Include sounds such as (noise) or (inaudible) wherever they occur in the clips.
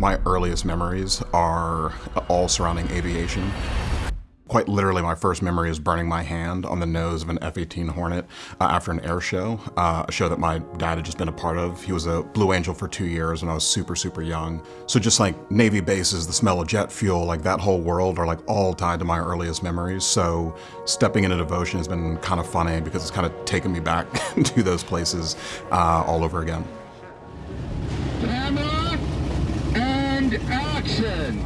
My earliest memories are all surrounding aviation. Quite literally, my first memory is burning my hand on the nose of an F-18 Hornet uh, after an air show, uh, a show that my dad had just been a part of. He was a Blue Angel for two years when I was super, super young. So just like Navy bases, the smell of jet fuel, like that whole world are like all tied to my earliest memories. So stepping into devotion has been kind of funny because it's kind of taken me back (laughs) to those places uh, all over again. Camera and action!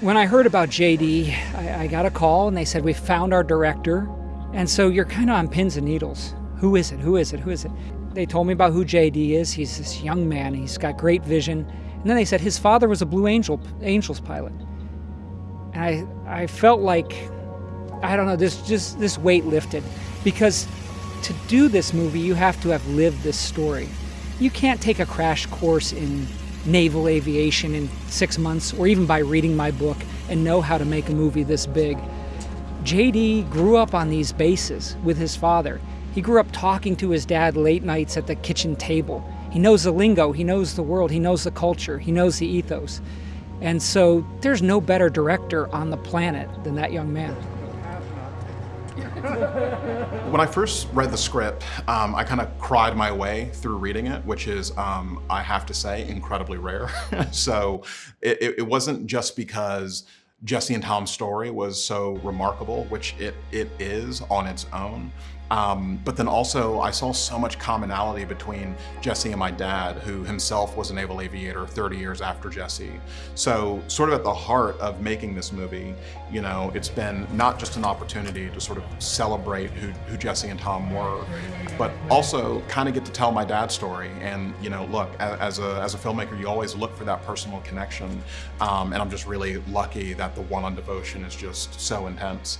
When I heard about JD, I, I, got a call and they said, We found our director. And so you're kind of on pins and needles. Who is it? Who is it? Who is it? They told me about who JD is. He's this young man, he's got great vision. And then they said his father was a Blue Angel Angels pilot. And I, I felt like, I don't know, this just this weight lifted. Because to do this movie, you have to have lived this story. You can't take a crash course in naval aviation in six months or even by reading my book and know how to make a movie this big. JD grew up on these bases with his father. He grew up talking to his dad late nights at the kitchen table. He knows the lingo, he knows the world, he knows the culture, he knows the ethos. And so there's no better director on the planet than that young man. (laughs) when I first read the script, um, I kind of cried my way through reading it, which is, um, I have to say, incredibly rare. (laughs) so it, it wasn't just because Jesse and Tom's story was so remarkable, which it, it is on its own. Um, but then also I saw so much commonality between Jesse and my dad, who himself was a naval aviator 30 years after Jesse. So sort of at the heart of making this movie, you know, it's been not just an opportunity to sort of celebrate who, who Jesse and Tom were, but also kind of get to tell my dad's story. And, you know, look, as a, as a filmmaker, you always look for that personal connection. Um, and I'm just really lucky that the one on devotion is just so intense.